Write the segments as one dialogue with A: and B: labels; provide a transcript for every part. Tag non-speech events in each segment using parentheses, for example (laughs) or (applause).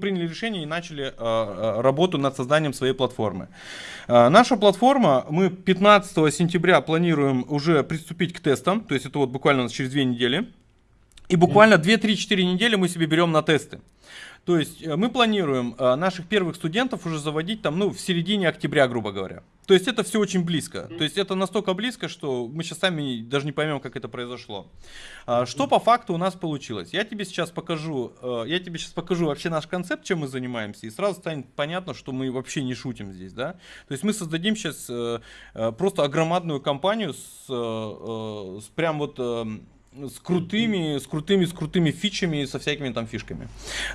A: приняли решение и начали э, работу над созданием своей платформы. Наша платформа, мы 15 сентября планируем уже приступить к тестам, то есть это вот буквально через две недели. И буквально 2-3-4 недели мы себе берем на тесты. То есть э, мы планируем э, наших первых студентов уже заводить там, ну, в середине октября, грубо говоря. То есть это все очень близко. То есть это настолько близко, что мы сейчас сами даже не поймем, как это произошло. А, что по факту у нас получилось? Я тебе сейчас покажу, э, я тебе сейчас покажу вообще наш концепт, чем мы занимаемся, и сразу станет понятно, что мы вообще не шутим здесь, да? То есть мы создадим сейчас просто огромадную компанию с, с прям вот с крутыми, с крутыми, с крутыми фичами, со всякими там фишками.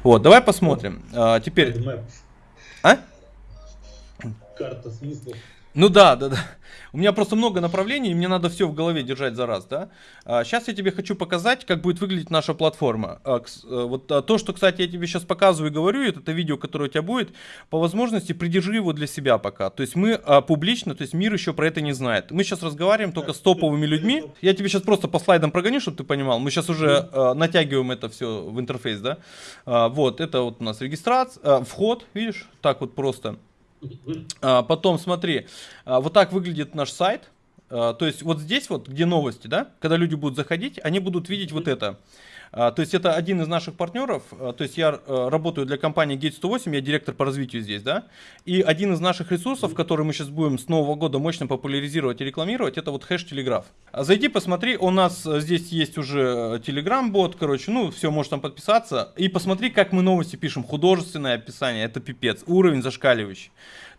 A: Вот, давай посмотрим. А, теперь... А? Карта смыслов. Ну да, да, да. У меня просто много направлений, и мне надо все в голове держать за раз, да. сейчас а, я тебе хочу показать, как будет выглядеть наша платформа. А, э, вот то, что, кстати, я тебе сейчас показываю и говорю, это, это видео, которое у тебя будет, по возможности придержи его для себя пока. То есть мы публично, то есть мир еще про это не знает. Мы сейчас разговариваем только с топовыми людьми. Я тебе сейчас просто по слайдам прогоню, чтобы ты понимал. Мы сейчас уже натягиваем это все в интерфейс, да. вот, это вот у нас регистрация, вход, видишь, так вот просто. А, потом смотри, а, вот так выглядит наш сайт. А, то есть вот здесь вот, где новости, да, когда люди будут заходить, они будут видеть вот это. А, то есть это один из наших партнеров, а, то есть я а, работаю для компании Gate 108, я директор по развитию здесь, да, и один из наших ресурсов, который мы сейчас будем с нового года мощно популяризировать и рекламировать, это вот хэш Телеграф. Зайди, посмотри, у нас здесь есть уже Telegram-бот, короче, ну, все, можешь там подписаться, и посмотри, как мы новости пишем, художественное описание, это пипец, уровень зашкаливающий.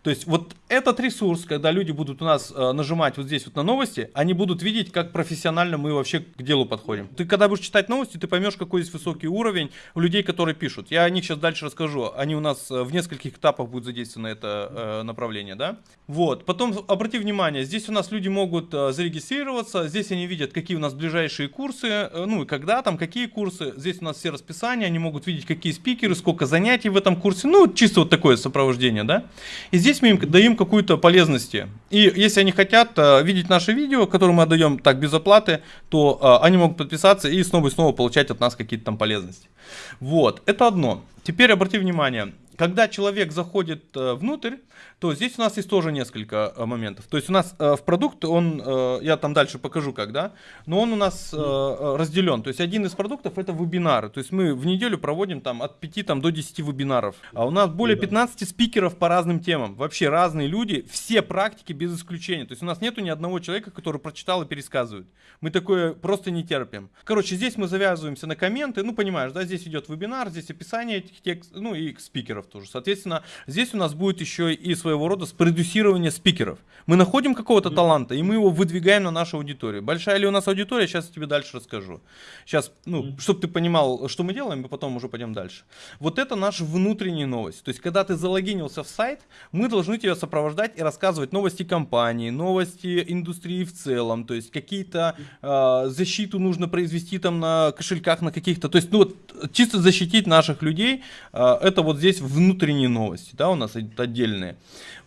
A: То есть вот этот ресурс, когда люди будут у нас э, нажимать вот здесь вот на новости, они будут видеть, как профессионально мы вообще к делу подходим. Ты когда будешь читать новости, ты поймешь, какой здесь высокий уровень у людей, которые пишут. Я о них сейчас дальше расскажу. Они у нас э, в нескольких этапах будут задействованы это э, направление, да? Вот. Потом обрати внимание, здесь у нас люди могут э, зарегистрироваться, здесь они видят, какие у нас ближайшие курсы, э, ну и когда там, какие курсы. Здесь у нас все расписания, они могут видеть, какие спикеры, сколько занятий в этом курсе. Ну, чисто вот такое сопровождение, да? И здесь мы им даем какую-то полезности. И если они хотят э, видеть наши видео, которые мы отдаем так без оплаты, то э, они могут подписаться и снова и снова получать от нас какие-то там полезности. Вот, это одно. Теперь обрати внимание, когда человек заходит э, внутрь, то здесь у нас есть тоже несколько э, моментов. То есть у нас э, в продукт, он, я там дальше покажу как, да, но он у нас разделен. То есть один из продуктов это вебинары. То есть мы в неделю проводим там от 5 там, до 10 вебинаров. А у нас более 15 спикеров по разным темам. Вообще разные люди, все практики без исключения. То есть у нас нету ни одного человека, который прочитал и пересказывает. Мы такое просто не терпим. Короче, здесь мы завязываемся на комменты. Ну, понимаешь, да, здесь идет вебинар, здесь описание этих текстов, ну и спикеров тоже. Соответственно, здесь у нас будет еще и своего рода спродюсирование спикеров. Мы находим какого-то таланта, и мы его выдвигаем на нашу аудиторию. Большая ли у нас аудитория, сейчас я тебе дальше расскажу. Сейчас, ну, чтобы ты понимал, что мы делаем, мы потом уже пойдем дальше. Вот это наша внутренняя новость. То есть, когда ты залогинился в сайт, мы должны тебя сопровождать и рассказывать новости компании, новости индустрии в целом. То есть, какие-то э, защиту нужно произвести там на кошельках, на каких-то. То есть, ну вот, чисто защитить наших людей, э, это вот здесь внутренние новости, да, у нас отдельные.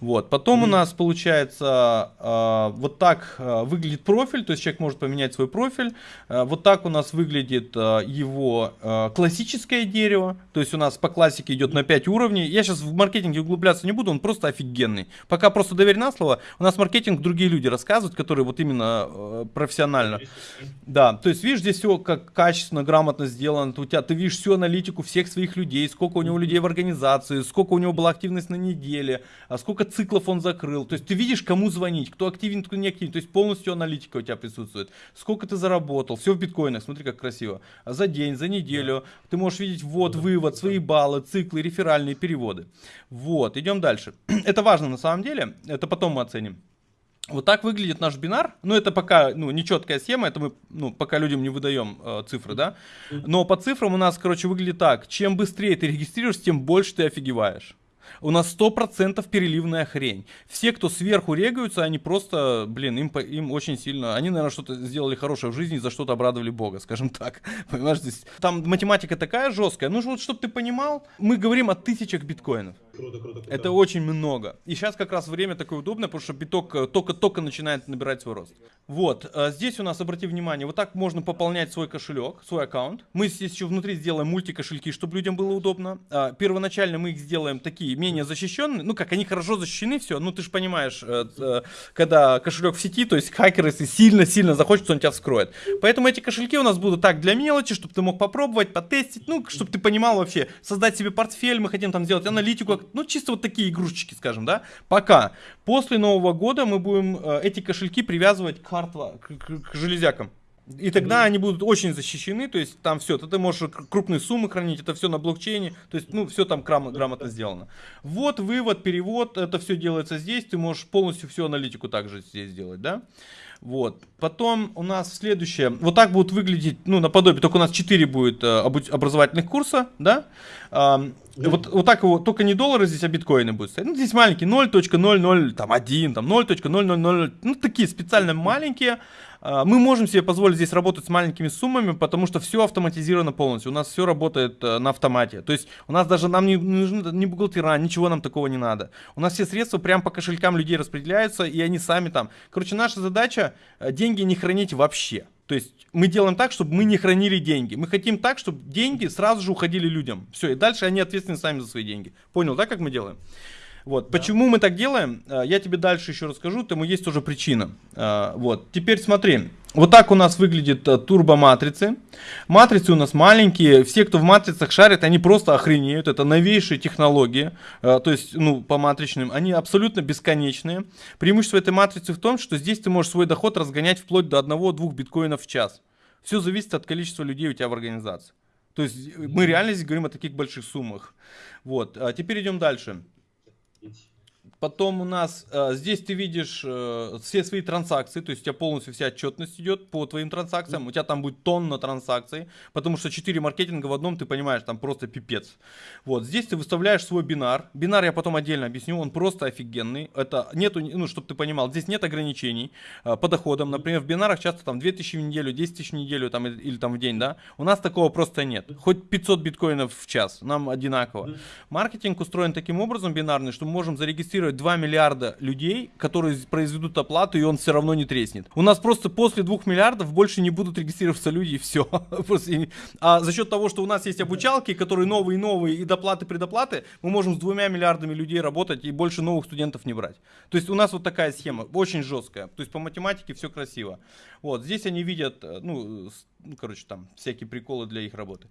A: Вот. Потом mm у нас получается э, вот так э, выглядит профиль, то есть человек может поменять свой профиль. Э, вот так у нас выглядит э, его э, классическое дерево, то есть у нас по классике идет на 5 уровней. Я сейчас в маркетинге углубляться не буду, он просто офигенный. Пока просто доверь на слово, у нас маркетинг другие люди рассказывают, которые вот именно э, профессионально. Да, то есть видишь, здесь все как качественно, грамотно сделано. У тебя, ты видишь всю аналитику всех своих людей, сколько у него людей в организации, сколько у него была активность на неделе, а сколько циклов он закрыл. То есть ты видишь, кому звонить, кто активен, кто не активен. То есть полностью аналитика у тебя присутствует. Сколько ты заработал, все в биткоинах, смотри как красиво. А за день, за неделю ты можешь видеть ввод, вывод, свои баллы, циклы, реферальные переводы. Вот, идем дальше. (clears throat) Это важно на самом деле, это потом мы оценим. Вот так выглядит наш бинар. Ну, это пока ну, нечеткая схема, это мы ну, пока людям не выдаем э, цифры, да. Но по цифрам у нас, короче, выглядит так. Чем быстрее ты регистрируешься, тем больше ты офигеваешь. У нас 100% переливная хрень. Все, кто сверху регаются, они просто, блин, им, им очень сильно... Они, наверное, что-то сделали хорошее в жизни, за что-то обрадовали Бога, скажем (laughs) так. Понимаешь, здесь... Там математика такая жесткая. Ну, вот, чтобы ты понимал, мы говорим о тысячах биткоинов.
B: Круто, круто, круто.
A: Это очень много. И сейчас как раз время такое удобное, потому что биток э, только-только начинает набирать свой рост. Вот, э, здесь у нас, обрати внимание, вот так можно пополнять свой кошелек, свой аккаунт. Мы здесь еще внутри сделаем мультикошельки, чтобы людям было удобно. А, первоначально мы их сделаем такие, менее защищенные. Ну как, они хорошо защищены, все. Ну ты же понимаешь, э, когда кошелек в сети, то есть хакер, если сильно-сильно захочет, он тебя вскроет. Поэтому эти кошельки у нас будут так для мелочи, чтобы ты мог попробовать, потестить, ну, чтобы ты понимал вообще, создать себе портфель, мы хотим там сделать аналитику, ну, чисто вот такие игрушечки, скажем, да, пока. После Нового года мы будем э, эти кошельки привязывать к, хардва, к, к, к железякам. И тогда mm-hmm. они будут очень защищены, то есть там все, ты можешь крупные суммы хранить, это все на блокчейне, то есть, ну, все там грам- грамотно сделано. Вот вывод, перевод, это все делается здесь, ты можешь полностью всю аналитику также здесь сделать, да. Вот. Потом у нас следующее. Вот так будут выглядеть, ну, наподобие, только у нас 4 будет э, образовательных курса, да. Э, вот, вот так его, только не доллары здесь, а биткоины будут стоять. Ну, здесь маленькие, 0.00, там 1, там 0.000, ну, такие специально маленькие. А, мы можем себе позволить здесь работать с маленькими суммами, потому что все автоматизировано полностью. У нас все работает э, на автомате. То есть у нас даже нам не нужны ни бухгалтера, ничего нам такого не надо. У нас все средства прямо по кошелькам людей распределяются, и они сами там. Короче, наша задача э, деньги не хранить вообще. То есть мы делаем так, чтобы мы не хранили деньги. Мы хотим так, чтобы деньги сразу же уходили людям. Все, и дальше они ответственны сами за свои деньги. Понял, да, как мы делаем? Вот. Да. Почему мы так делаем, э, я тебе дальше еще расскажу, тому есть тоже причина. Э, вот. Теперь смотри, вот так у нас выглядит э, турбоматрицы. Матрицы у нас маленькие, все, кто в матрицах шарит, они просто охренеют, это новейшие технологии, то есть, ну, по матричным, они абсолютно бесконечные. Преимущество этой матрицы в том, что здесь ты можешь свой доход разгонять вплоть до 1-2 биткоинов в час. Все зависит от количества людей у тебя в организации. То есть мы реально здесь говорим о таких больших суммах. Вот, а теперь идем дальше. Потом у нас э, здесь ты видишь э, все свои транзакции, то есть у тебя полностью вся отчетность идет по твоим транзакциям. У тебя там будет тонна транзакций, потому что 4 маркетинга в одном, ты понимаешь, там просто пипец. Вот, здесь ты выставляешь свой бинар. Бинар я потом отдельно объясню, он просто офигенный. Это нету, ну, чтобы ты понимал, здесь нет ограничений э, по доходам. Например, в бинарах часто там 2000 в неделю, 10 тысяч в неделю там, или там в день, да. У нас такого просто нет. Хоть 500 биткоинов в час, нам одинаково. Маркетинг устроен таким образом бинарный, что мы можем зарегистрировать зарегистрировать 2 миллиарда людей, которые произведут оплату, и он все равно не треснет. У нас просто после 2 миллиардов больше не будут регистрироваться люди, и все. (laughs) А за счет того, что у нас есть обучалки, которые новые-новые, и доплаты, предоплаты, мы можем с двумя миллиардами людей работать и больше новых студентов не брать. То есть у нас вот такая схема, очень жесткая. То есть по математике все красиво. Вот, здесь они видят, э, ну, ну короче, там всякие приколы для их работы.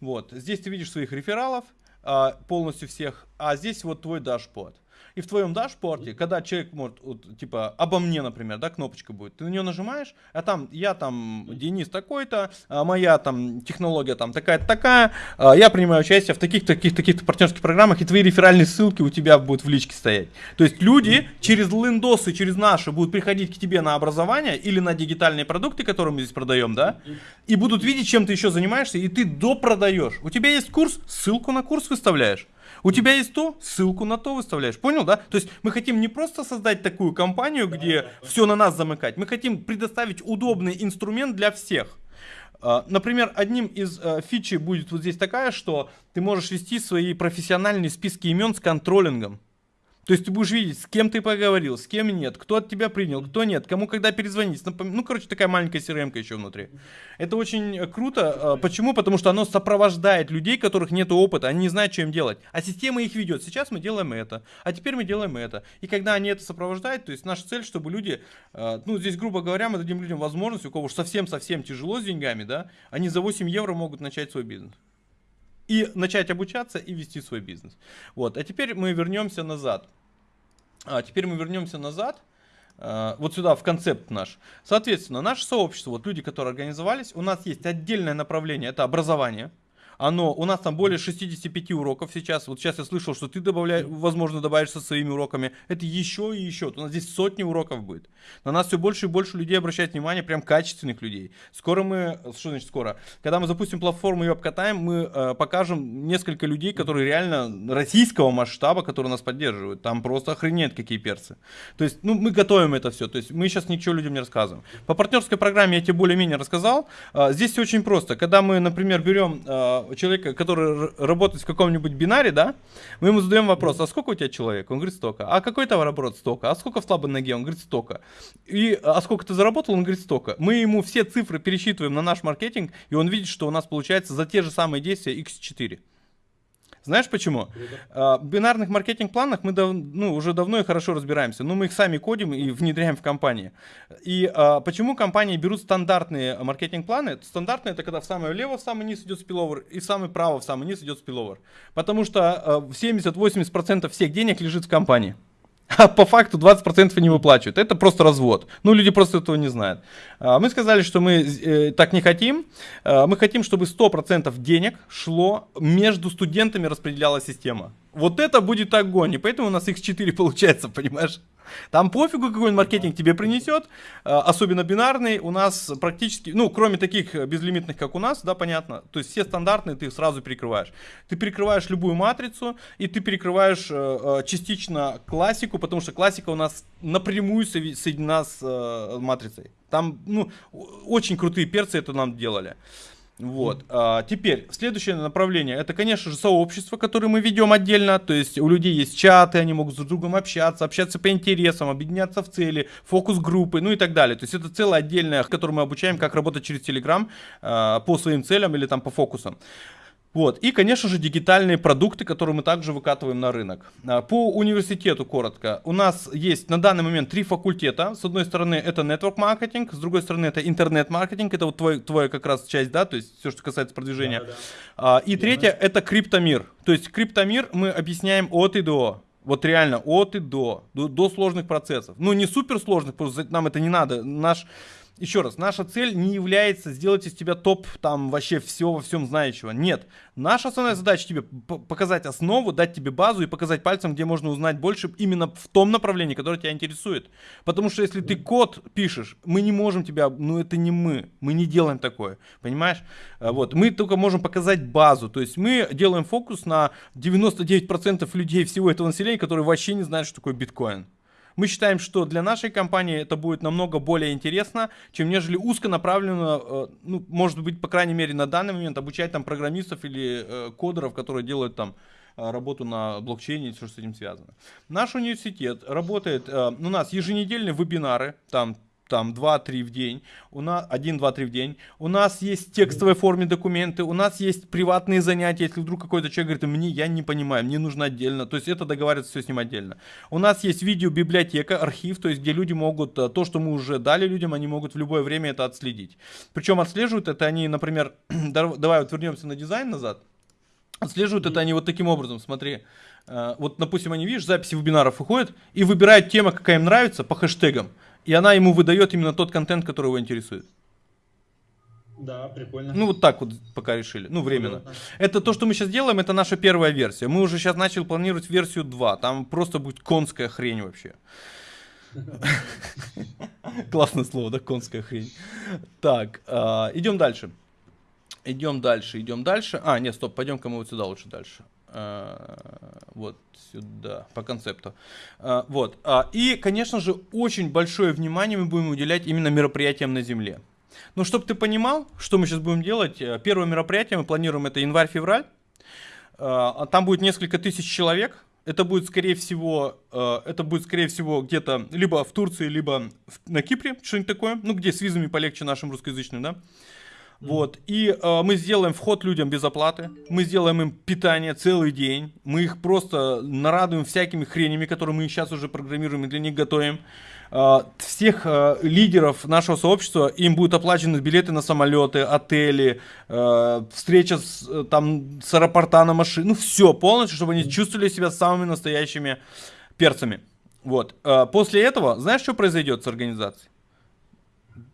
A: Вот, здесь ты видишь своих рефералов, а, полностью всех, а здесь вот твой dashboard. И в твоем dashboard е, когда человек может, вот, типа, обо мне, например, да, кнопочка будет, ты на нее нажимаешь, а там, я там, Денис такой-то, а моя там технология там такая-то такая, а я принимаю участие в таких-то, таких-то, таких-то партнерских программах, и твои реферальные ссылки у тебя будут в личке стоять. То есть люди через лендосы, через наши будут приходить к тебе на образование или на дигитальные продукты, которые мы здесь продаем, да, и будут видеть, чем ты еще занимаешься, и ты допродаешь. У тебя есть курс, ссылку на курс выставляешь. У тебя есть то, ссылку на то выставляешь. Понял, да? То есть мы хотим не просто создать такую компанию, где все на нас замыкать. Мы хотим предоставить удобный инструмент для всех. А, например, одним из э, фичей будет вот здесь такая, что ты можешь вести свои профессиональные списки имен с контролингом. То есть ты будешь видеть, с кем ты поговорил, с кем нет, кто от тебя принял, кто нет, кому когда перезвонить. Ну, короче, такая маленькая crm еще внутри. Это очень круто. А, почему? Потому что оно сопровождает людей, которых нет опыта, они не знают, им делать. А система их ведет. Сейчас мы делаем это, а теперь мы делаем это. И когда они это сопровождают, то есть наша цель, чтобы люди, а, ну, здесь, грубо говоря, мы дадим людям возможность, у кого совсем-совсем тяжело с деньгами, да, они за 8 евро могут начать свой бизнес и начать обучаться и вести свой бизнес. Вот, а теперь мы вернемся назад. А теперь мы вернемся назад, а, вот сюда, в концепт наш. Соответственно, наше сообщество, вот люди, которые организовались, у нас есть отдельное направление, это образование оно, у нас там более 65 уроков сейчас. Вот сейчас я слышал, что ты добавляешь, возможно, добавишь со своими уроками. Это еще и еще. У нас здесь сотни уроков будет. На нас все больше и больше людей обращают внимание, прям качественных людей. Скоро мы, что значит скоро? Когда мы запустим платформу и обкатаем, мы э, покажем несколько людей, которые реально российского масштаба, которые нас поддерживают. Там просто охренеть какие перцы. То есть, ну, мы готовим это все. То есть, мы сейчас ничего людям не рассказываем. По партнерской программе я тебе более-менее рассказал. Э, здесь все очень просто. Когда мы, например, берем э, человека, который работает в каком-нибудь бинаре, да, мы ему задаем вопрос, а сколько у тебя человек? Он говорит, столько. А какой товарооборот? Столько. А сколько в слабой ноге? Он говорит, столько. И, а сколько ты заработал? Он говорит, столько. Мы ему все цифры пересчитываем на наш маркетинг, и он видит, что у нас получается за те же самые действия x4. Знаешь почему? А, в бинарных маркетинг-планах мы дав, ну, уже давно и хорошо разбираемся, но мы их сами кодим и внедряем в компании. И а, почему компании берут стандартные маркетинг-планы? Стандартные это когда в самое лево в самый низ идет спиловер и в самый право в самый низ идет спиловер. Потому что а, 70-80% всех денег лежит в компании (laughs) а по факту 20% не выплачивают. Это просто развод. Ну, люди просто этого не знают. А, мы сказали, что мы э, так не хотим. А, мы хотим, чтобы 100% денег шло между студентами, распределяла система. Вот это будет огонь, и поэтому у нас x4 (laughs) получается, понимаешь? Там пофигу, какой маркетинг тебе принесет, а, особенно бинарный, у нас практически, ну, кроме таких безлимитных, как у нас, да, понятно, то есть все стандартные ты сразу перекрываешь. Ты перекрываешь любую матрицу, и ты перекрываешь э, э, частично классику, потому что классика у нас напрямую соединена с э, матрицей. Там, ну, очень крутые перцы это нам делали. Вот. А, теперь, следующее направление, это, конечно же, сообщество, которое мы ведем отдельно, то есть у людей есть чаты, они могут с другом общаться, общаться по интересам, объединяться в цели, фокус-группы, ну и так далее. То есть это целое отдельное, которое мы обучаем, как работать через Telegram а, по своим целям или там по фокусам. Вот. И, конечно же, дигитальные продукты, которые мы также выкатываем на рынок. А, по университету коротко. У нас есть на данный момент три факультета. С одной стороны это network маркетинг, с другой стороны это интернет-маркетинг. Это вот твой, твоя как раз часть, да, то есть все, что касается продвижения. Да, да. А, и третье это криптомир. То есть криптомир мы объясняем от и до. Вот реально от и до, до, до сложных процессов. Ну не супер сложных, просто нам это не надо. Наш еще раз, наша цель не является сделать из тебя топ там вообще всего во всем знающего. Нет. Наша основная задача тебе показать основу, дать тебе базу и показать пальцем, где можно узнать больше именно в том направлении, которое тебя интересует. Потому что если ты код пишешь, мы не можем тебя, ну это не мы, мы не делаем такое, понимаешь? А вот, мы только можем показать базу, то есть мы делаем фокус на 99% людей всего этого населения, которые вообще не знают, что такое биткоин. Мы считаем, что для нашей компании это будет намного более интересно, чем нежели узконаправленно, э, ну, может быть, по крайней мере, на данный момент обучать там программистов или э, кодеров, которые делают там э, работу на блокчейне и все, что с этим связано. Наш университет работает, у нас еженедельные вебинары, там там 2-3 в день, у нас 1, 2, 3 в день. У нас есть в текстовой форме документы, у нас есть приватные занятия, если вдруг какой-то человек говорит, мне я не понимаю, мне нужно отдельно, то есть это договариваться все с ним отдельно. У нас есть видеобиблиотека, архив, то есть где люди могут, э, то, что мы уже дали людям, они могут в любое время это отследить. Причем отслеживают это они, например, (clears throat) давай вот вернемся на дизайн назад, отслеживают это они вот таким образом, смотри. Э, вот, допустим, они, видишь, записи вебинаров выходят и выбирают тему, какая им нравится, по хэштегам и она ему выдает именно тот контент, который его интересует.
B: Да, прикольно.
A: Ну, вот так вот пока решили. Ну, временно. Понятно. Это то, что мы сейчас делаем, это наша первая версия. Мы уже сейчас начали планировать версию 2. Там просто будет конская хрень вообще. (laughs) Классное слово, да, конская хрень. Так, а, идем дальше. Идем дальше, идем дальше. А, нет, стоп, пойдем-ка мы вот сюда лучше дальше. А, вот сюда, по концепту. А, вот. А, и, конечно же, очень большое внимание мы будем уделять именно мероприятиям на Земле. Ну, чтобы ты понимал, что мы сейчас будем делать, э, первое мероприятие мы планируем, это январь-февраль. Там будет несколько тысяч человек. Это будет, скорее всего, это будет, скорее всего, где-то либо в Турции, либо на Кипре, что-нибудь такое. Ну, где с визами полегче нашим русскоязычным, да. Вот. И э, мы сделаем вход людям без оплаты. Мы сделаем им питание целый день. Мы их просто нарадуем всякими хренями, которые мы сейчас уже программируем и для них готовим. Э, всех э, лидеров нашего сообщества им будут оплачены билеты на самолеты, отели, э, встреча с, э, там, с аэропорта на машине. Ну все, полностью, чтобы они чувствовали себя самыми настоящими перцами. Вот. Э, после этого, знаешь, что произойдет с организацией?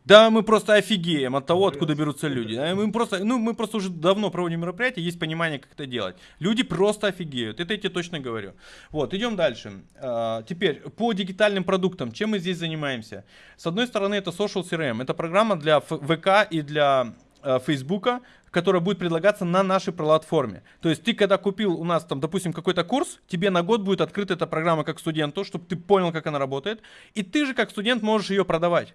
A: Да, мы просто офигеем от того, откуда берутся люди. Мы просто, ну, мы просто уже давно проводим мероприятия, есть понимание, как это делать. Люди просто офигеют, это я тебе точно говорю. Вот, идем дальше. А, теперь, по дигитальным продуктам, чем мы здесь занимаемся? С одной стороны, это Social CRM, это программа для ВК и для а, Фейсбука, которая будет предлагаться на нашей платформе. То есть ты, когда купил у нас, там, допустим, какой-то курс, тебе на год будет открыта эта программа как студенту, чтобы ты понял, как она работает, и ты же как студент можешь ее продавать.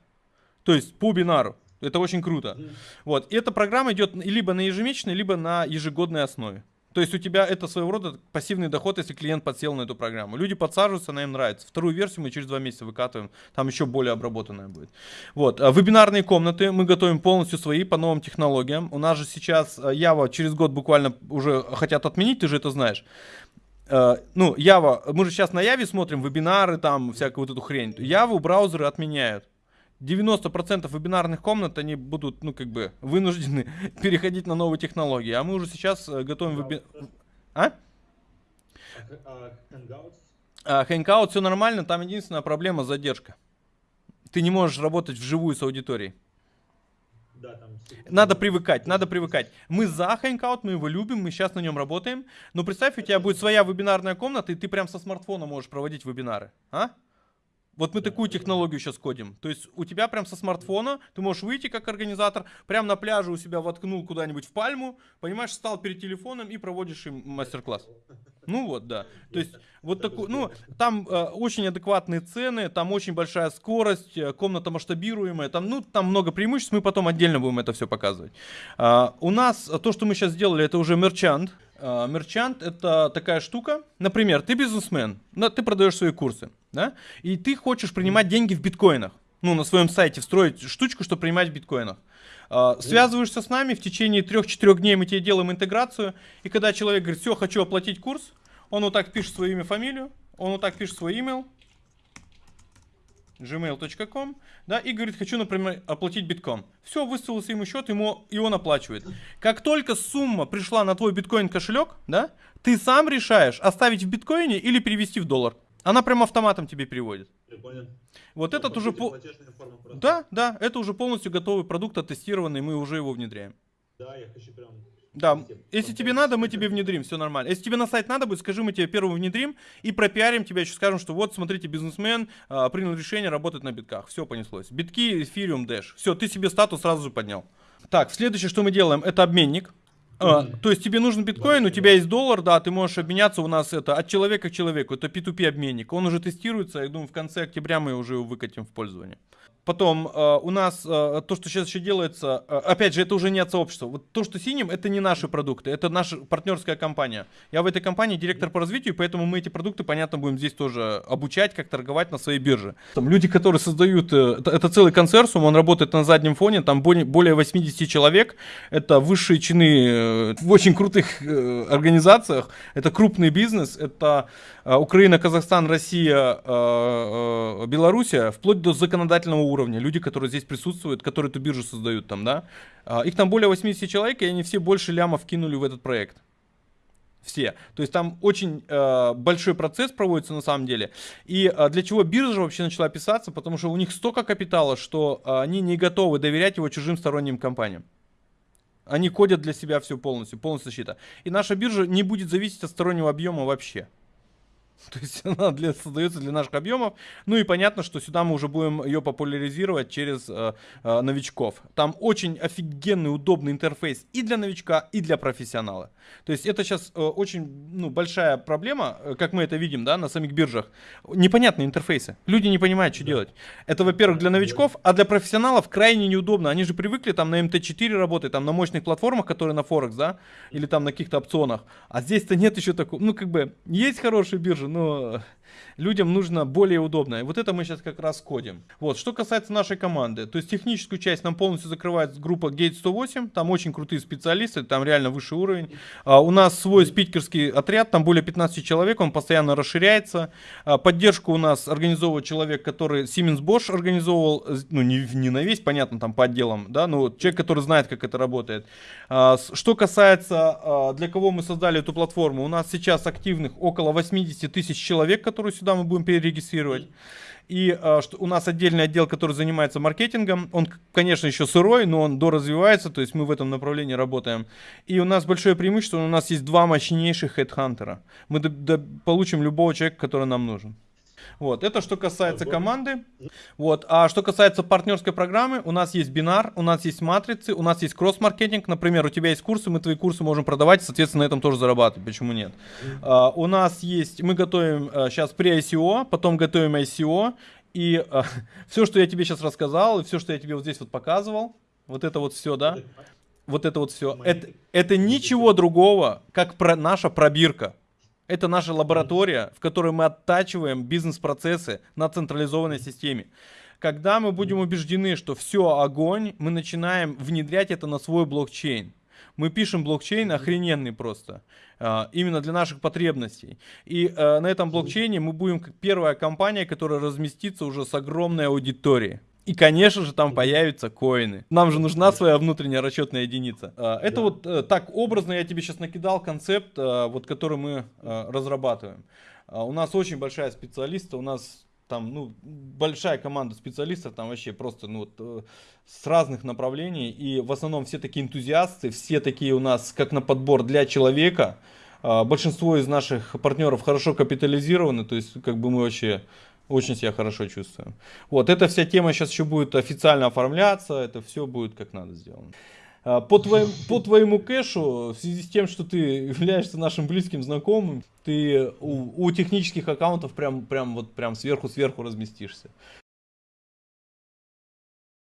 A: То есть по бинару. Это очень круто. Вот. И эта программа идет либо на ежемесячной, либо на ежегодной основе. То есть у тебя это своего рода пассивный доход, если клиент подсел на эту программу. Люди подсаживаются, она им нравится. Вторую версию мы через два месяца выкатываем, там еще более обработанная будет. Вот, а вебинарные комнаты мы готовим полностью свои по новым технологиям. У нас же сейчас Java через год буквально уже хотят отменить, ты же это знаешь. Uh, ну, Java, мы же сейчас на Яве смотрим вебинары, там, всякую вот эту хрень. Java браузеры отменяют. 90% вебинарных комнат, они будут, ну, как бы, вынуждены (laughs) переходить на новые технологии. А мы уже сейчас э, готовим вебинар... А? Hangout? А, Hangout все нормально, там единственная проблема задержка. Ты не можешь работать вживую с аудиторией. Да, там надо привыкать, надо привыкать. Мы за Hangout, мы его любим, мы сейчас на нем работаем. Но представь, у тебя будет своя вебинарная комната, и ты прям со смартфона можешь проводить вебинары. А? Вот мы такую технологию сейчас кодим. То есть у тебя прям со смартфона, ты можешь выйти как организатор, прям на пляже у себя воткнул куда-нибудь в пальму, понимаешь, стал перед телефоном и проводишь им мастер-класс. Ну вот, да. То есть вот такой, ну, там э, очень адекватные цены, там очень большая скорость, э, комната масштабируемая, там, ну, там много преимуществ, мы потом отдельно будем это все показывать. Э, у нас то, что мы сейчас сделали, это уже мерчант. Э, мерчант это такая штука, например, ты бизнесмен, ты продаешь свои курсы да, и ты хочешь принимать деньги в биткоинах, ну, на своем сайте встроить штучку, чтобы принимать в биткоинах. Uh, связываешься с нами, в течение 3-4 дней мы тебе делаем интеграцию, и когда человек говорит, все, хочу оплатить курс, он вот так пишет свое имя, фамилию, он вот так пишет свой email, gmail.com, да, и говорит, хочу, например, оплатить битком. Все, выставился ему счет, ему, и он оплачивает. Как только сумма пришла на твой биткоин кошелек, да, ты сам решаешь, оставить в биткоине или перевести в доллар. Она прям автоматом тебе переводит.
B: Прикольно.
A: Вот ну, этот уже... По... Да, да, это уже полностью готовый продукт, оттестированный, мы уже его внедряем.
B: Да, я хочу прям...
A: Да, если тебе надо, мы тебе внедрим, все нормально. Если тебе на сайт надо будет, скажи, мы тебе первым внедрим и пропиарим тебя, еще скажем, что вот, смотрите, бизнесмен а, принял решение работать на битках. Все понеслось. Битки, эфириум, дэш. Все, ты себе статус сразу же поднял. Так, следующее, что мы делаем, это обменник. А, то есть тебе нужен биткоин, у тебя есть доллар, да, ты можешь обменяться у нас это от человека к человеку, это P2P обменник. Он уже тестируется, я думаю, в конце октября мы уже его выкатим в пользование. Потом э, у нас э, то, что сейчас еще делается, э, опять же, это уже не от сообщества. Вот то, что синим, это не наши продукты, это наша партнерская компания. Я в этой компании директор по развитию, поэтому мы эти продукты, понятно, будем здесь тоже обучать, как торговать на своей бирже. Там люди, которые создают, э, это, это целый консорциум, он работает на заднем фоне, там более 80 человек, это высшие чины э, в очень крутых э, организациях, это крупный бизнес, это э, Украина, Казахстан, Россия, э, э, Белоруссия, вплоть до законодательного уровня люди, которые здесь присутствуют, которые эту биржу создают там, да, а, их там более 80 человек, и они все больше лямов кинули в этот проект. Все. То есть там очень э, большой процесс проводится на самом деле. И э, для чего биржа вообще начала писаться? Потому что у них столько капитала, что э, они не готовы доверять его чужим сторонним компаниям. Они кодят для себя все полностью, полностью защита. И наша биржа не будет зависеть от стороннего объема вообще. (laughs) То есть она для, создается для наших объемов. Ну и понятно, что сюда мы уже будем ее популяризировать через э, э, новичков. Там очень офигенный, удобный интерфейс и для новичка, и для профессионала. То есть это сейчас э, очень ну, большая проблема, э, как мы это видим да, на самих биржах. Непонятные интерфейсы. Люди не понимают, что да. делать. Это, во-первых, для новичков, а для профессионалов крайне неудобно. Они же привыкли там на МТ4 работать, там на мощных платформах, которые на Форекс, да, или там на каких-то опционах. А здесь-то нет еще такого. Ну, как бы, есть хорошие биржи, но людям нужно более удобно. И вот это мы сейчас как раз кодим. Вот, что касается нашей команды, то есть техническую часть нам полностью закрывает группа Gate 108, там очень крутые специалисты, там реально высший уровень. А, у нас свой спикерский отряд, там более 15 человек, он постоянно расширяется. А, поддержку у нас организовывает человек, который Siemens Bosch организовывал, ну не, не на весь, понятно, там по отделам, да, но человек, который знает, как это работает. А, что касается, а, для кого мы создали эту платформу, у нас сейчас активных около 80 тысяч человек, которые сюда мы будем перерегистрировать. И э, что у нас отдельный отдел, который занимается маркетингом. Он, конечно, еще сырой, но он доразвивается, то есть мы в этом направлении работаем. И у нас большое преимущество, у нас есть два мощнейших хедхантера. Мы получим любого человека, который нам нужен. Вот, это что касается команды. Вот, а что касается партнерской программы, у нас есть бинар, у нас есть матрицы, у нас есть кросс-маркетинг. Например, у тебя есть курсы, мы твои курсы можем продавать, соответственно, на этом тоже зарабатывать. Почему нет? Uh, у нас есть, мы готовим uh, сейчас при ICO, потом готовим ICO. И (laughs) uh, все, что я тебе сейчас рассказал, и все, что я тебе вот здесь вот показывал, вот это вот все, да, вот это вот все, это, это ничего другого, как про, наша пробирка. Это наша лаборатория, в которой мы оттачиваем бизнес-процессы на централизованной системе. Когда мы будем убеждены, что все огонь, мы начинаем внедрять это на свой блокчейн. Мы пишем блокчейн охрененный просто, а, именно для наших потребностей. И а, на этом блокчейне мы будем как первая компания, которая разместится уже с огромной аудиторией. И, конечно же, там появятся коины. Нам же нужна своя внутренняя расчетная единица. А, Это
B: Да.
A: вот э, так образно я тебе сейчас накидал концепт, а, вот который мы а, разрабатываем. А, У нас очень большая специалиста, у нас там, ну, большая команда специалистов, там вообще просто, ну, вот, э, с разных направлений, и в основном все такие энтузиасты, все такие у нас, как на подбор для человека. А, Большинство из наших партнеров хорошо капитализированы, то есть, как бы мы вообще очень себя хорошо чувствуем. Вот, эта вся тема сейчас еще будет официально оформляться, это все будет как надо сделано. А, По, твоим, по твоему кэшу, в связи с тем, что ты являешься нашим близким знакомым, ты у, у технических аккаунтов прям, прям вот прям сверху-сверху разместишься.